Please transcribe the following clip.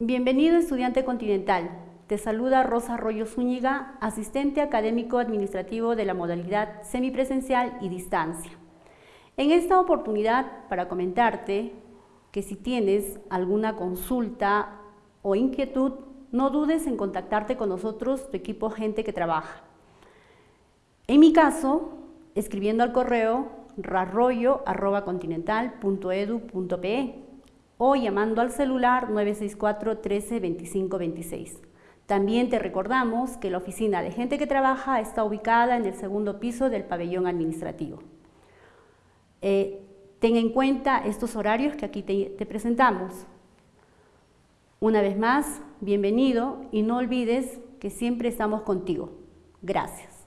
Bienvenido estudiante continental. Te saluda Rosa Arroyo Zúñiga, asistente académico administrativo de la modalidad semipresencial y distancia. En esta oportunidad para comentarte que si tienes alguna consulta o inquietud, no dudes en contactarte con nosotros, tu equipo Gente que Trabaja. En mi caso, escribiendo al correo rarroyo.continental.edu.pe o llamando al celular 964 13 25 26. También te recordamos que la oficina de gente que trabaja está ubicada en el segundo piso del pabellón administrativo. Eh, ten en cuenta estos horarios que aquí te, te presentamos. Una vez más, bienvenido y no olvides que siempre estamos contigo. Gracias.